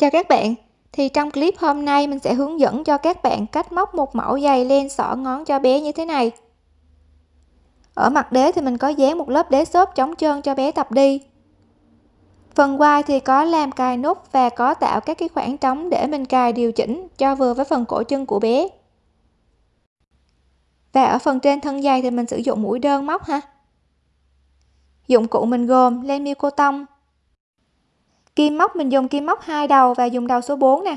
Chào các bạn, thì trong clip hôm nay mình sẽ hướng dẫn cho các bạn cách móc một mẫu giày len sỏ ngón cho bé như thế này. Ở mặt đế thì mình có dán một lớp đế xốp chống trơn cho bé tập đi. Phần quai thì có làm cài nút và có tạo các cái khoảng trống để mình cài điều chỉnh cho vừa với phần cổ chân của bé. Và ở phần trên thân giày thì mình sử dụng mũi đơn móc ha. Dụng cụ mình gồm len miêu cô tông, kim móc mình dùng kim móc hai đầu và dùng đầu số 4 nè.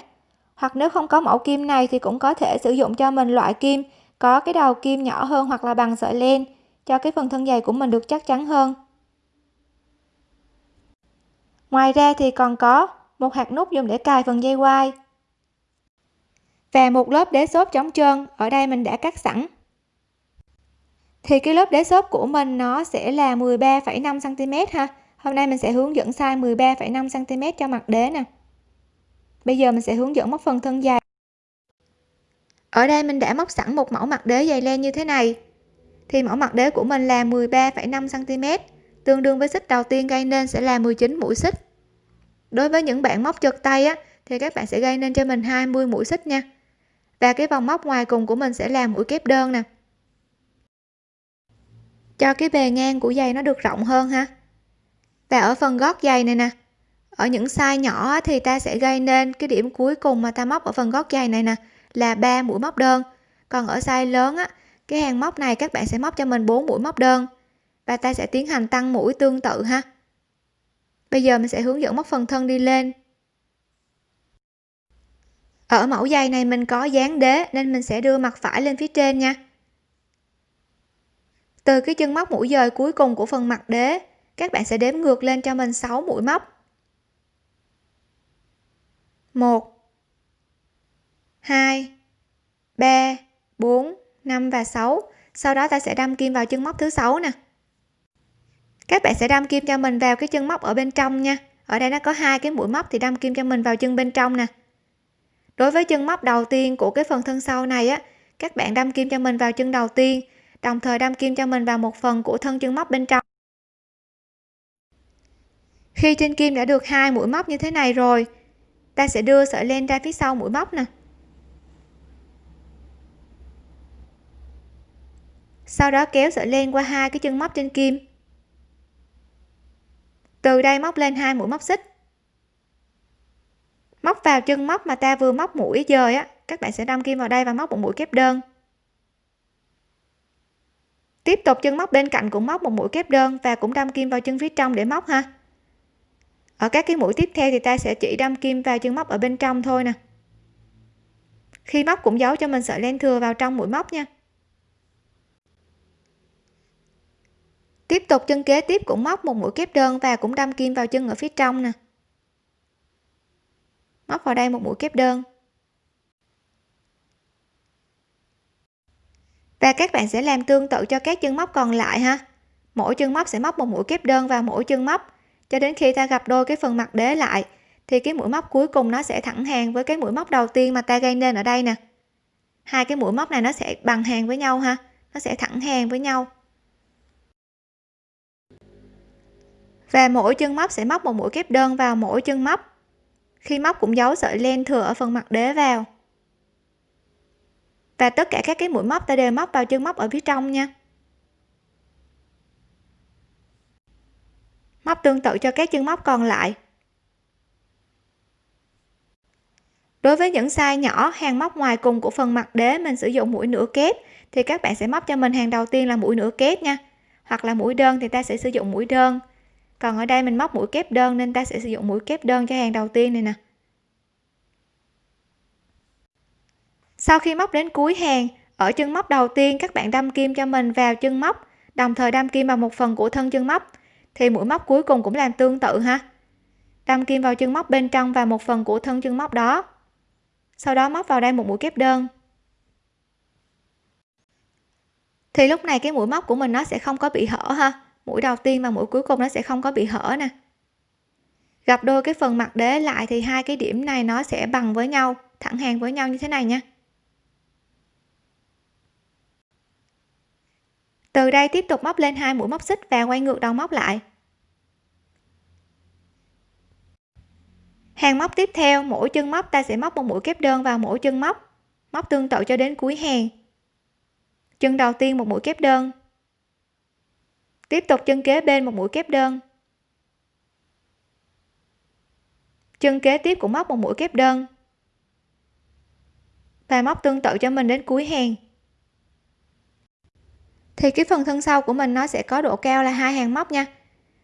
Hoặc nếu không có mẫu kim này thì cũng có thể sử dụng cho mình loại kim có cái đầu kim nhỏ hơn hoặc là bằng sợi len cho cái phần thân dày của mình được chắc chắn hơn. Ngoài ra thì còn có một hạt nút dùng để cài phần dây quai. Và một lớp đế xốp chống trơn ở đây mình đã cắt sẵn. Thì cái lớp đế xốp của mình nó sẽ là 13,5 cm ha hôm nay mình sẽ hướng dẫn size 13,5 cm cho mặt đế nè. Bây giờ mình sẽ hướng dẫn móc phần thân dài. Ở đây mình đã móc sẵn một mẫu mặt đế dày len như thế này. Thì mẫu mặt đế của mình là 13,5 cm tương đương với xích đầu tiên gây nên sẽ là 19 mũi xích. Đối với những bạn móc trượt tay á thì các bạn sẽ gây nên cho mình 20 mũi xích nha. Và cái vòng móc ngoài cùng của mình sẽ là mũi kép đơn nè. Cho cái bề ngang của giày nó được rộng hơn ha và ở phần gót giày này nè. Ở những size nhỏ thì ta sẽ gây nên cái điểm cuối cùng mà ta móc ở phần gót giày này nè, là 3 mũi móc đơn. Còn ở size lớn á, cái hàng móc này các bạn sẽ móc cho mình 4 mũi móc đơn và ta sẽ tiến hành tăng mũi tương tự ha. Bây giờ mình sẽ hướng dẫn móc phần thân đi lên. Ở mẫu giày này mình có dán đế nên mình sẽ đưa mặt phải lên phía trên nha. Từ cái chân móc mũi dời cuối cùng của phần mặt đế các bạn sẽ đếm ngược lên cho mình 6 mũi móc. 1 2 3 4 5 và 6 sau đó ta sẽ đâm kim vào chân móc thứ sáu nè. Các bạn sẽ đâm kim cho mình vào cái chân móc ở bên trong nha. Ở đây nó có hai cái mũi móc thì đâm kim cho mình vào chân bên trong nè. Đối với chân móc đầu tiên của cái phần thân sau này á, các bạn đâm kim cho mình vào chân đầu tiên, đồng thời đâm kim cho mình vào một phần của thân chân móc bên trong khi trên kim đã được hai mũi móc như thế này rồi, ta sẽ đưa sợi len ra phía sau mũi móc nè. Sau đó kéo sợi len qua hai cái chân móc trên kim. Từ đây móc lên hai mũi móc xích. Móc vào chân móc mà ta vừa móc mũi dời á, các bạn sẽ đâm kim vào đây và móc một mũi kép đơn. Tiếp tục chân móc bên cạnh cũng móc một mũi kép đơn và cũng đâm kim vào chân phía trong để móc ha ở các cái mũi tiếp theo thì ta sẽ chỉ đâm kim vào chân móc ở bên trong thôi nè. Khi móc cũng giấu cho mình sợi len thừa vào trong mũi móc nha. Tiếp tục chân kế tiếp cũng móc một mũi kép đơn và cũng đâm kim vào chân ở phía trong nè. Móc vào đây một mũi kép đơn. Và các bạn sẽ làm tương tự cho các chân móc còn lại ha. Mỗi chân móc sẽ móc một mũi kép đơn vào mỗi chân móc cho đến khi ta gặp đôi cái phần mặt đế lại, thì cái mũi móc cuối cùng nó sẽ thẳng hàng với cái mũi móc đầu tiên mà ta gây nên ở đây nè. Hai cái mũi móc này nó sẽ bằng hàng với nhau ha, nó sẽ thẳng hàng với nhau. Và mỗi chân móc sẽ móc một mũi kép đơn vào mỗi chân móc. Khi móc cũng giấu sợi len thừa ở phần mặt đế vào. Và tất cả các cái mũi móc ta đều móc vào chân móc ở phía trong nha. Móc tương tự cho các chân móc còn lại. Đối với những size nhỏ, hàng móc ngoài cùng của phần mặt đế mình sử dụng mũi nửa kép, thì các bạn sẽ móc cho mình hàng đầu tiên là mũi nửa kép nha. Hoặc là mũi đơn thì ta sẽ sử dụng mũi đơn. Còn ở đây mình móc mũi kép đơn nên ta sẽ sử dụng mũi kép đơn cho hàng đầu tiên này nè. Sau khi móc đến cuối hàng, ở chân móc đầu tiên các bạn đâm kim cho mình vào chân móc, đồng thời đâm kim vào một phần của thân chân móc thì mũi móc cuối cùng cũng làm tương tự ha. Đâm kim vào chân móc bên trong và một phần của thân chân móc đó. Sau đó móc vào đây một mũi kép đơn. Thì lúc này cái mũi móc của mình nó sẽ không có bị hở ha. Mũi đầu tiên và mũi cuối cùng nó sẽ không có bị hở nè. Gặp đôi cái phần mặt đế lại thì hai cái điểm này nó sẽ bằng với nhau, thẳng hàng với nhau như thế này nha. Từ đây tiếp tục móc lên hai mũi móc xích và quay ngược đầu móc lại. Hàng móc tiếp theo, mỗi chân móc ta sẽ móc một mũi kép đơn vào mỗi chân móc móc tương tự cho đến cuối hàng. Chân đầu tiên một mũi kép đơn. Tiếp tục chân kế bên một mũi kép đơn. Chân kế tiếp cũng móc một mũi kép đơn. Và móc tương tự cho mình đến cuối hàng thì cái phần thân sau của mình nó sẽ có độ cao là hai hàng móc nha.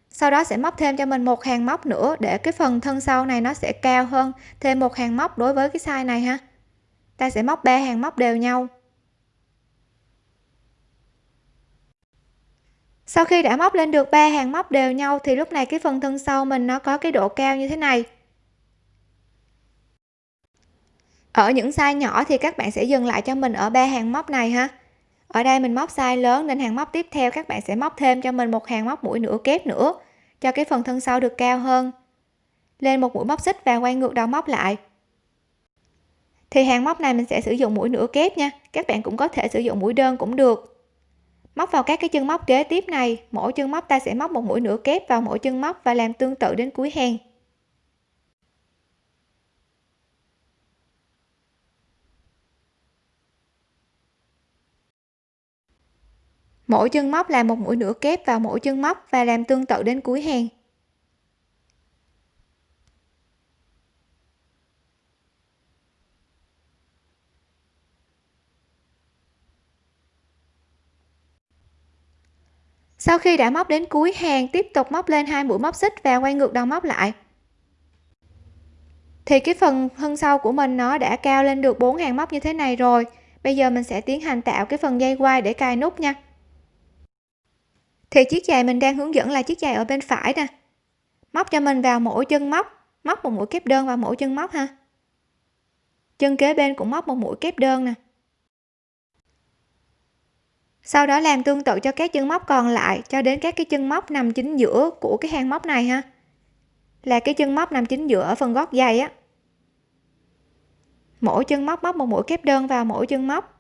Sau đó sẽ móc thêm cho mình một hàng móc nữa để cái phần thân sau này nó sẽ cao hơn. Thêm một hàng móc đối với cái size này ha. Ta sẽ móc ba hàng móc đều nhau. Sau khi đã móc lên được ba hàng móc đều nhau thì lúc này cái phần thân sau mình nó có cái độ cao như thế này. Ở những size nhỏ thì các bạn sẽ dừng lại cho mình ở ba hàng móc này ha ở đây mình móc size lớn nên hàng móc tiếp theo các bạn sẽ móc thêm cho mình một hàng móc mũi nửa kép nữa, cho cái phần thân sau được cao hơn. Lên một mũi móc xích và quay ngược đầu móc lại. Thì hàng móc này mình sẽ sử dụng mũi nửa kép nha, các bạn cũng có thể sử dụng mũi đơn cũng được. Móc vào các cái chân móc kế tiếp này, mỗi chân móc ta sẽ móc một mũi nửa kép vào mỗi chân móc và làm tương tự đến cuối hàng. Mỗi chân móc làm một mũi nửa kép vào mỗi chân móc và làm tương tự đến cuối hàng. Sau khi đã móc đến cuối hàng, tiếp tục móc lên hai mũi móc xích và quay ngược đầu móc lại. Thì cái phần thân sau của mình nó đã cao lên được bốn hàng móc như thế này rồi. Bây giờ mình sẽ tiến hành tạo cái phần dây quai để cài nút nha thì chiếc giày mình đang hướng dẫn là chiếc giày ở bên phải nè. Móc cho mình vào mỗi chân móc móc một mũi kép đơn vào mỗi chân móc ha. Chân kế bên cũng móc một mũi kép đơn nè. Sau đó làm tương tự cho các chân móc còn lại, cho đến các cái chân móc nằm chính giữa của cái hàng móc này ha. Là cái chân móc nằm chính giữa ở phần gót giày á. Mỗi chân móc móc một mũi kép đơn vào mỗi chân móc.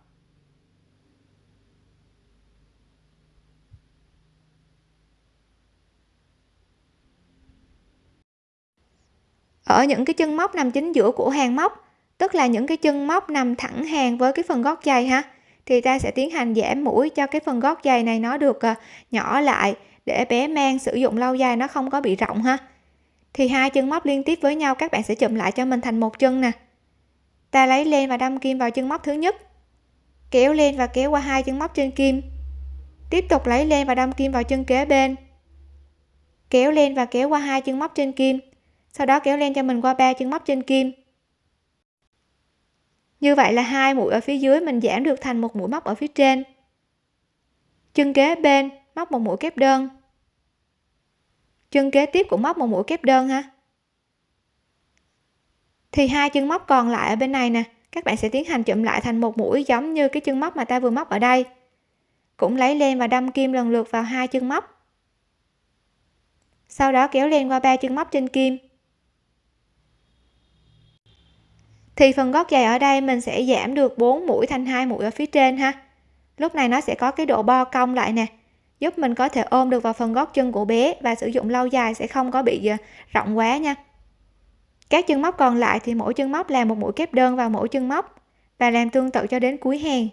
Ở những cái chân móc nằm chính giữa của hàng móc, tức là những cái chân móc nằm thẳng hàng với cái phần gót giày ha, thì ta sẽ tiến hành giảm mũi cho cái phần gót giày này nó được ờ, nhỏ lại để bé mang sử dụng lâu dài, nó không có bị rộng ha. Thì hai chân móc liên tiếp với nhau, các bạn sẽ chụm lại cho mình thành một chân nè. Ta lấy len và đâm kim vào chân móc thứ nhất, kéo lên và kéo qua hai chân móc trên kim. Tiếp tục lấy len và đâm kim vào chân kế bên, kéo lên và kéo qua hai chân móc trên kim sau đó kéo len cho mình qua ba chân móc trên kim. Như vậy là hai mũi ở phía dưới mình giảm được thành một mũi móc ở phía trên. Chân kế bên móc một mũi kép đơn. Chân kế tiếp cũng móc một mũi kép đơn ha. Thì hai chân móc còn lại ở bên này nè, các bạn sẽ tiến hành chụm lại thành một mũi giống như cái chân móc mà ta vừa móc ở đây. Cũng lấy len và đâm kim lần lượt vào hai chân móc. Sau đó kéo len qua ba chân móc trên kim. Thì phần gót giày ở đây mình sẽ giảm được 4 mũi thành hai mũi ở phía trên ha. Lúc này nó sẽ có cái độ bo cong lại nè, giúp mình có thể ôm được vào phần gót chân của bé và sử dụng lâu dài sẽ không có bị ờ, rộng quá nha. Các chân móc còn lại thì mỗi chân móc làm một mũi kép đơn vào mỗi chân móc và làm tương tự cho đến cuối hàng.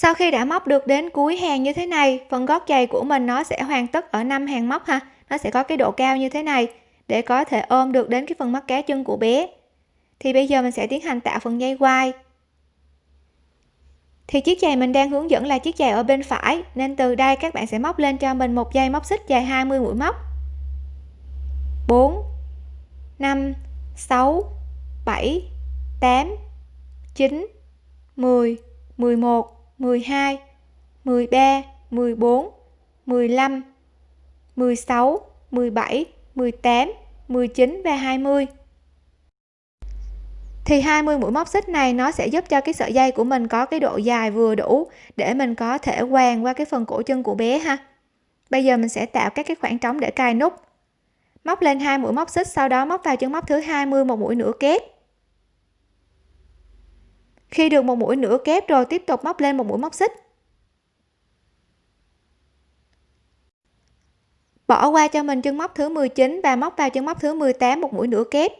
Sau khi đã móc được đến cuối hàng như thế này, phần gót giày của mình nó sẽ hoàn tất ở năm hàng móc ha. Nó sẽ có cái độ cao như thế này để có thể ôm được đến cái phần mắt cá chân của bé. Thì bây giờ mình sẽ tiến hành tạo phần dây quai. Thì chiếc giày mình đang hướng dẫn là chiếc giày ở bên phải, nên từ đây các bạn sẽ móc lên cho mình một dây móc xích dài 20 mũi móc. 4 5 6 7 8 9 10 11 12, 13, 14, 15, 16, 17, 18, 19 và 20. thì 20 mũi móc xích này nó sẽ giúp cho cái sợi dây của mình có cái độ dài vừa đủ để mình có thể quàng qua cái phần cổ chân của bé ha. Bây giờ mình sẽ tạo các cái khoảng trống để cài nút. Móc lên hai mũi móc xích sau đó móc vào chân móc thứ 20 một mũi nửa kép khi được một mũi nửa kép rồi tiếp tục móc lên một mũi móc xích. Bỏ qua cho mình chân móc thứ 19 và móc vào chân móc thứ 18 một mũi nửa kép.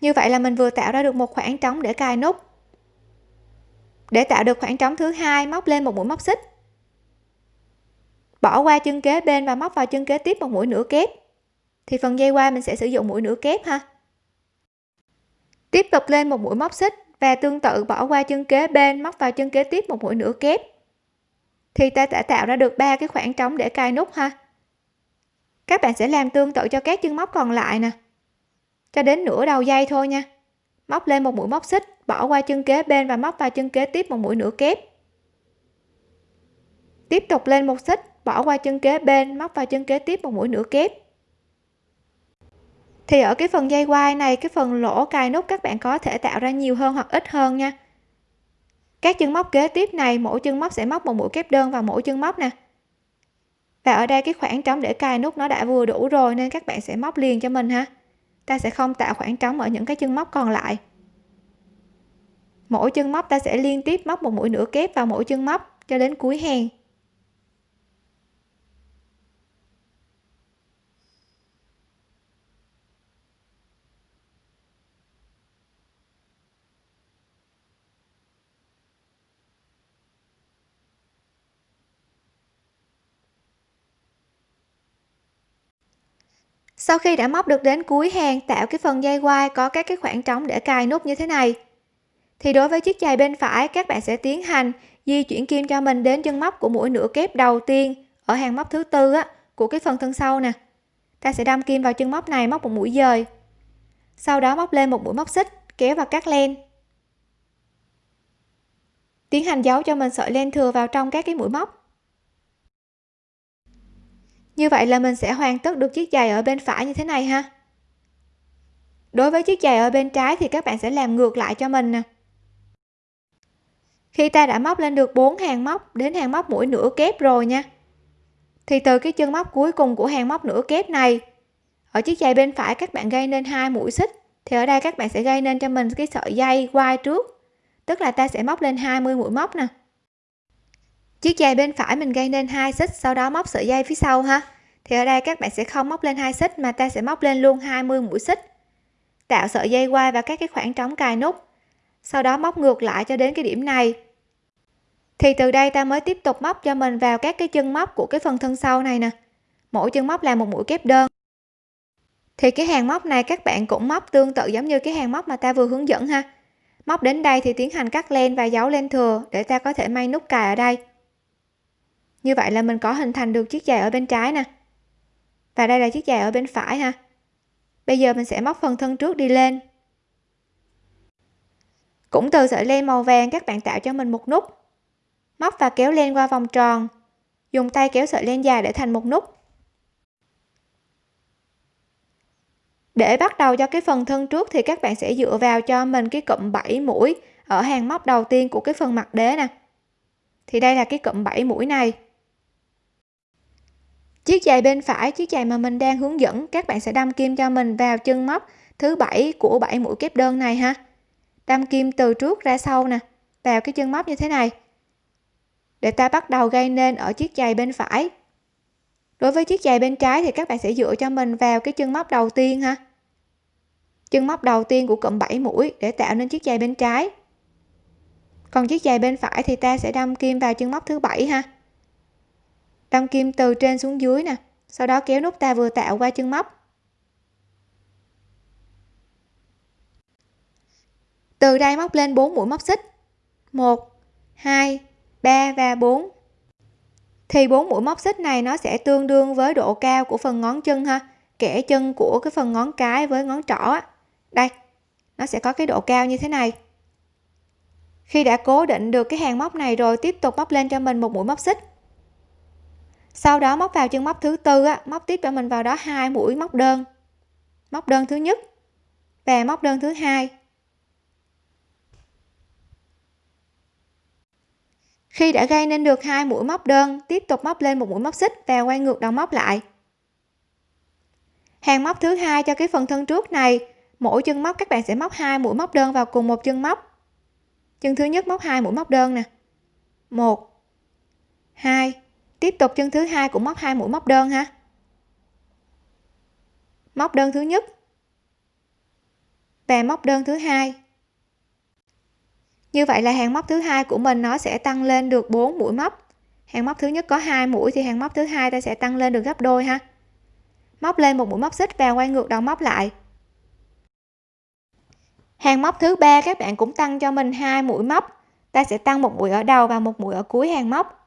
Như vậy là mình vừa tạo ra được một khoảng trống để cài nút. Để tạo được khoảng trống thứ hai, móc lên một mũi móc xích. Bỏ qua chân kế bên và móc vào chân kế tiếp một mũi nửa kép thì phần dây qua mình sẽ sử dụng mũi nửa kép ha. Tiếp tục lên một mũi móc xích và tương tự bỏ qua chân kế bên, móc vào chân kế tiếp một mũi nửa kép. Thì ta đã tạo ra được ba cái khoảng trống để cài nút ha. Các bạn sẽ làm tương tự cho các chân móc còn lại nè. Cho đến nửa đầu dây thôi nha. Móc lên một mũi móc xích, bỏ qua chân kế bên và móc vào chân kế tiếp một mũi nửa kép. Tiếp tục lên một xích, bỏ qua chân kế bên, móc vào chân kế tiếp một mũi nửa kép thì ở cái phần dây quai này, cái phần lỗ cài nút các bạn có thể tạo ra nhiều hơn hoặc ít hơn nha. Các chân móc kế tiếp này, mỗi chân móc sẽ móc một mũi kép đơn vào mỗi chân móc nè. Và ở đây cái khoảng trống để cài nút nó đã vừa đủ rồi nên các bạn sẽ móc liền cho mình ha. Ta sẽ không tạo khoảng trống ở những cái chân móc còn lại. Mỗi chân móc ta sẽ liên tiếp móc một mũi nửa kép vào mỗi chân móc cho đến cuối hàng. Sau khi đã móc được đến cuối hàng, tạo cái phần dây quai có các cái khoảng trống để cài nút như thế này. Thì đối với chiếc giày bên phải, các bạn sẽ tiến hành di chuyển kim cho mình đến chân móc của mũi nửa kép đầu tiên ở hàng móc thứ tư á, của cái phần thân sau nè. Ta sẽ đâm kim vào chân móc này, móc một mũi dời. Sau đó móc lên một mũi móc xích, kéo và cắt len. Tiến hành giấu cho mình sợi len thừa vào trong các cái mũi móc như vậy là mình sẽ hoàn tất được chiếc giày ở bên phải như thế này ha. Đối với chiếc giày ở bên trái thì các bạn sẽ làm ngược lại cho mình nè. Khi ta đã móc lên được 4 hàng móc, đến hàng móc mũi nửa kép rồi nha. Thì từ cái chân móc cuối cùng của hàng móc nửa kép này, ở chiếc giày bên phải các bạn gây nên hai mũi xích, thì ở đây các bạn sẽ gây nên cho mình cái sợi dây quai trước. Tức là ta sẽ móc lên 20 mũi móc nè chiếc dây bên phải mình gây nên hai xích, sau đó móc sợi dây phía sau ha. Thì ở đây các bạn sẽ không móc lên hai xích mà ta sẽ móc lên luôn 20 mũi xích. Tạo sợi dây quai và các cái khoảng trống cài nút. Sau đó móc ngược lại cho đến cái điểm này. Thì từ đây ta mới tiếp tục móc cho mình vào các cái chân móc của cái phần thân sau này nè. Mỗi chân móc là một mũi kép đơn. Thì cái hàng móc này các bạn cũng móc tương tự giống như cái hàng móc mà ta vừa hướng dẫn ha. Móc đến đây thì tiến hành cắt len và giấu len thừa để ta có thể may nút cài ở đây như vậy là mình có hình thành được chiếc giày ở bên trái nè. Và đây là chiếc giày ở bên phải ha. Bây giờ mình sẽ móc phần thân trước đi lên. Cũng từ sợi len màu vàng các bạn tạo cho mình một nút. Móc và kéo len qua vòng tròn. Dùng tay kéo sợi len dài để thành một nút. Để bắt đầu cho cái phần thân trước thì các bạn sẽ dựa vào cho mình cái cụm 7 mũi ở hàng móc đầu tiên của cái phần mặt đế nè. Thì đây là cái cụm 7 mũi này chiếc giày bên phải, chiếc giày mà mình đang hướng dẫn, các bạn sẽ đâm kim cho mình vào chân móc thứ bảy của 7 mũi kép đơn này ha. Đâm kim từ trước ra sau nè, vào cái chân móc như thế này. Để ta bắt đầu gây nên ở chiếc giày bên phải. Đối với chiếc giày bên trái thì các bạn sẽ dựa cho mình vào cái chân móc đầu tiên ha. Chân móc đầu tiên của cụm 7 mũi để tạo nên chiếc giày bên trái. Còn chiếc giày bên phải thì ta sẽ đâm kim vào chân móc thứ bảy ha đâm kim từ trên xuống dưới nè, sau đó kéo nút ta vừa tạo qua chân móc. Từ đây móc lên 4 mũi móc xích. 1 2 3 và 4 thì bốn mũi móc xích này nó sẽ tương đương với độ cao của phần ngón chân ha, kẻ chân của cái phần ngón cái với ngón trỏ á. Đây, nó sẽ có cái độ cao như thế này. Khi đã cố định được cái hàng móc này rồi, tiếp tục móc lên cho mình một mũi móc xích sau đó móc vào chân móc thứ tư á, móc tiếp cho mình vào đó hai mũi móc đơn. Móc đơn thứ nhất và móc đơn thứ hai. Khi đã gây nên được hai mũi móc đơn tiếp tục móc lên một mũi móc xích và quay ngược đầu móc lại. Hàng móc thứ hai cho cái phần thân trước này mỗi chân móc các bạn sẽ móc hai mũi móc đơn vào cùng một chân móc. Chân thứ nhất móc hai mũi móc đơn nè. Một hai tiếp tục chân thứ hai cũng móc hai mũi móc đơn ha. Móc đơn thứ nhất. Và móc đơn thứ hai. Như vậy là hàng móc thứ hai của mình nó sẽ tăng lên được 4 mũi móc. Hàng móc thứ nhất có hai mũi thì hàng móc thứ hai ta sẽ tăng lên được gấp đôi ha. Móc lên một mũi móc xích và quay ngược đầu móc lại. Hàng móc thứ ba các bạn cũng tăng cho mình hai mũi móc. Ta sẽ tăng một mũi ở đầu và một mũi ở cuối hàng móc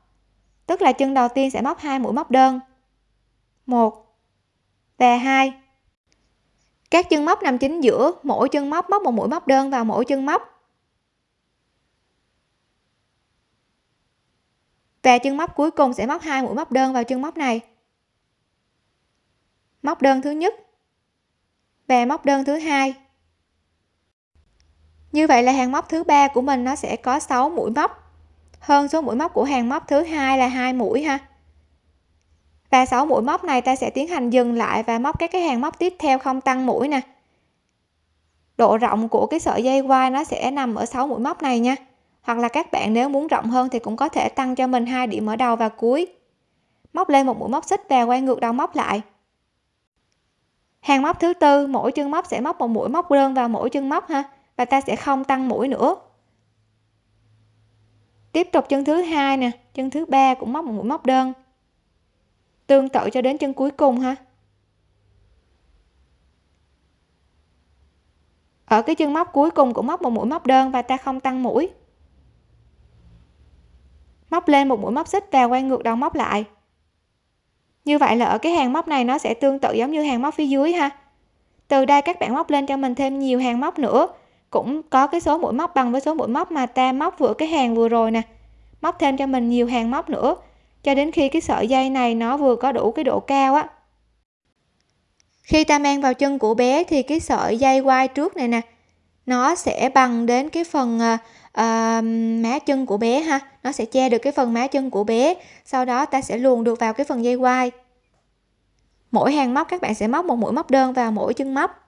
tức là chân đầu tiên sẽ móc hai mũi móc đơn. Một. Và hai. Các chân móc nằm chính giữa, mỗi chân móc móc một mũi móc đơn vào mỗi chân móc. Và chân móc cuối cùng sẽ móc hai mũi móc đơn vào chân móc này. Móc đơn thứ nhất và móc đơn thứ hai. Như vậy là hàng móc thứ ba của mình nó sẽ có 6 mũi móc hơn số mũi móc của hàng móc thứ hai là hai mũi ha. Và 6 mũi móc này ta sẽ tiến hành dừng lại và móc các cái hàng móc tiếp theo không tăng mũi nè. Độ rộng của cái sợi dây quai nó sẽ nằm ở 6 mũi móc này nha. Hoặc là các bạn nếu muốn rộng hơn thì cũng có thể tăng cho mình hai điểm ở đầu và cuối. Móc lên một mũi móc xích và quay ngược đầu móc lại. Hàng móc thứ tư, mỗi chân móc sẽ móc một mũi móc đơn vào mỗi chân móc ha. Và ta sẽ không tăng mũi nữa tiếp tục chân thứ hai nè, chân thứ ba cũng móc một mũi móc đơn. Tương tự cho đến chân cuối cùng ha. Ở cái chân móc cuối cùng cũng móc một mũi móc đơn và ta không tăng mũi. Móc lên một mũi móc xích và quay ngược đầu móc lại. Như vậy là ở cái hàng móc này nó sẽ tương tự giống như hàng móc phía dưới ha. Từ đây các bạn móc lên cho mình thêm nhiều hàng móc nữa cũng có cái số mũi móc bằng với số mũi móc mà ta móc vừa cái hàng vừa rồi nè. Móc thêm cho mình nhiều hàng móc nữa cho đến khi cái sợi dây này nó vừa có đủ cái độ cao á. Khi ta mang vào chân của bé thì cái sợi dây quai trước này nè nó sẽ bằng đến cái phần uh, má chân của bé ha. Nó sẽ che được cái phần má chân của bé sau đó ta sẽ luồn được vào cái phần dây quai. Mỗi hàng móc các bạn sẽ móc một mũi móc đơn vào mỗi chân móc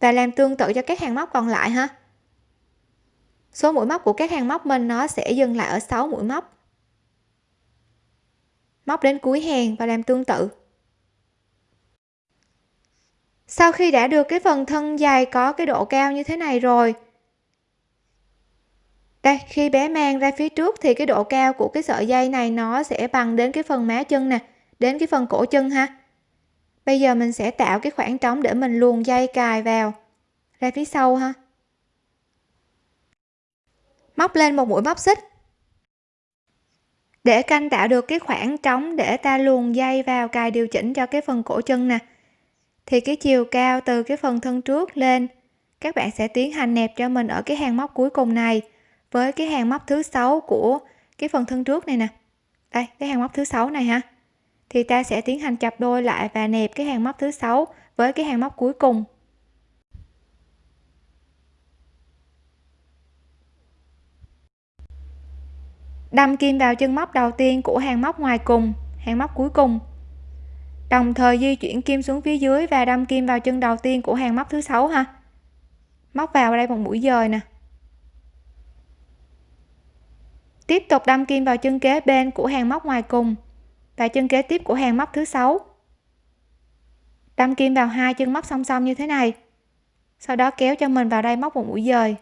và làm tương tự cho các hàng móc còn lại ha số mũi móc của các hàng móc mình nó sẽ dừng lại ở 6 mũi móc. Móc đến cuối hàng và làm tương tự. Sau khi đã được cái phần thân dài có cái độ cao như thế này rồi, đây, khi bé mang ra phía trước thì cái độ cao của cái sợi dây này nó sẽ bằng đến cái phần má chân nè, đến cái phần cổ chân ha bây giờ mình sẽ tạo cái khoảng trống để mình luồn dây cài vào. Ra phía sau ha. Móc lên một mũi móc xích. Để canh tạo được cái khoảng trống để ta luồn dây vào cài điều chỉnh cho cái phần cổ chân nè. Thì cái chiều cao từ cái phần thân trước lên, các bạn sẽ tiến hành nẹp cho mình ở cái hàng móc cuối cùng này với cái hàng móc thứ sáu của cái phần thân trước này nè. Đây, cái hàng móc thứ sáu này ha thì ta sẽ tiến hành chập đôi lại và nẹp cái hàng móc thứ sáu với cái hàng móc cuối cùng. Đâm kim vào chân móc đầu tiên của hàng móc ngoài cùng, hàng móc cuối cùng. Đồng thời di chuyển kim xuống phía dưới và đâm kim vào chân đầu tiên của hàng móc thứ sáu ha. Móc vào đây một mũi dời nè. Tiếp tục đâm kim vào chân kế bên của hàng móc ngoài cùng và chân kế tiếp của hàng móc thứ sáu. Đâm kim vào hai chân móc song song như thế này. Sau đó kéo cho mình vào đây móc một mũi dời.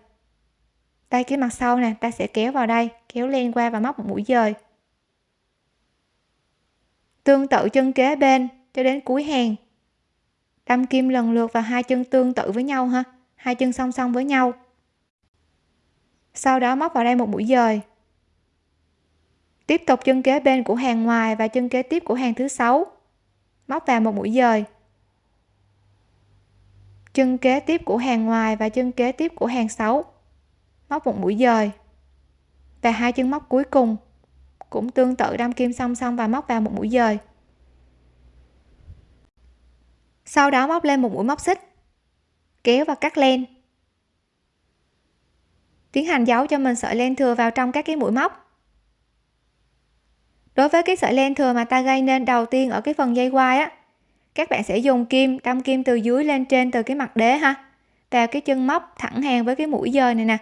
Đây, cái mặt sau nè, ta sẽ kéo vào đây, kéo len qua và móc một mũi dời. Tương tự chân kế bên cho đến cuối hàng. Đâm kim lần lượt vào hai chân tương tự với nhau ha, hai chân song song với nhau. Sau đó móc vào đây một mũi dời tiếp tục chân kế bên của hàng ngoài và chân kế tiếp của hàng thứ sáu. Móc vào một mũi dời. Chân kế tiếp của hàng ngoài và chân kế tiếp của hàng 6 móc một mũi dời. Và hai chân móc cuối cùng cũng tương tự đâm kim song song và móc vào một mũi dời. Sau đó móc lên một mũi móc xích, kéo và cắt len. Tiến hành giấu cho mình sợi len thừa vào trong các cái mũi móc đối với cái sợi len thừa mà ta gây nên đầu tiên ở cái phần dây quai á, các bạn sẽ dùng kim, đâm kim từ dưới lên trên từ cái mặt đế ha. Vào cái chân móc thẳng hàng với cái mũi dời này nè.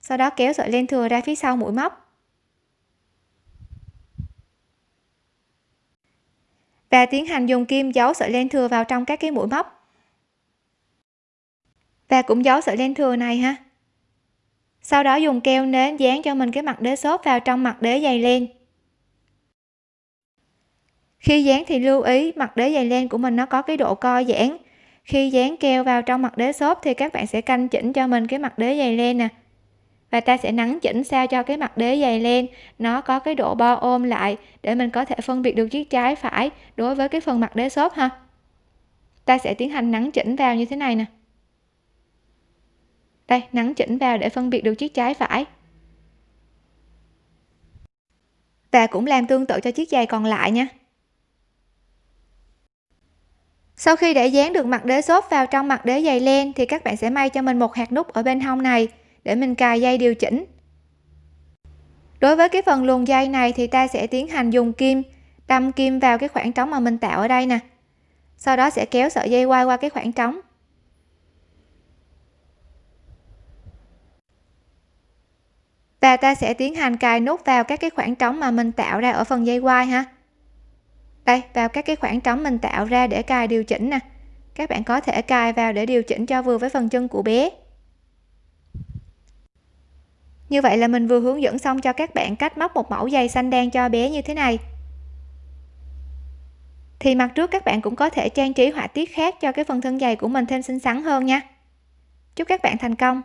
Sau đó kéo sợi len thừa ra phía sau mũi móc. Và tiến hành dùng kim giấu sợi len thừa vào trong các cái mũi móc. Và cũng giấu sợi len thừa này ha. Sau đó dùng keo nến dán cho mình cái mặt đế xốp vào trong mặt đế dày len khi dán thì lưu ý, mặt đế dày len của mình nó có cái độ co giãn. Khi dán keo vào trong mặt đế xốp thì các bạn sẽ canh chỉnh cho mình cái mặt đế dày len nè. Và ta sẽ nắng chỉnh sao cho cái mặt đế dày len nó có cái độ bo ôm lại để mình có thể phân biệt được chiếc trái phải đối với cái phần mặt đế xốp ha. Ta sẽ tiến hành nắng chỉnh vào như thế này nè. Đây, nắng chỉnh vào để phân biệt được chiếc trái phải. Và cũng làm tương tự cho chiếc giày còn lại nha sau khi để dán được mặt đế xốp vào trong mặt đế dày len, thì các bạn sẽ may cho mình một hạt nút ở bên hông này, để mình cài dây điều chỉnh. Đối với cái phần luồn dây này thì ta sẽ tiến hành dùng kim, đâm kim vào cái khoảng trống mà mình tạo ở đây nè. Sau đó sẽ kéo sợi dây quay qua cái khoảng trống. Và ta sẽ tiến hành cài nút vào các cái khoảng trống mà mình tạo ra ở phần dây quai ha đây, vào các cái khoảng trống mình tạo ra để cài điều chỉnh nè. Các bạn có thể cài vào để điều chỉnh cho vừa với phần chân của bé. Như vậy là mình vừa hướng dẫn xong cho các bạn cách móc một mẫu giày xanh đen cho bé như thế này. Thì mặt trước các bạn cũng có thể trang trí họa tiết khác cho cái phần thân giày của mình thêm xinh xắn hơn nha. Chúc các bạn thành công!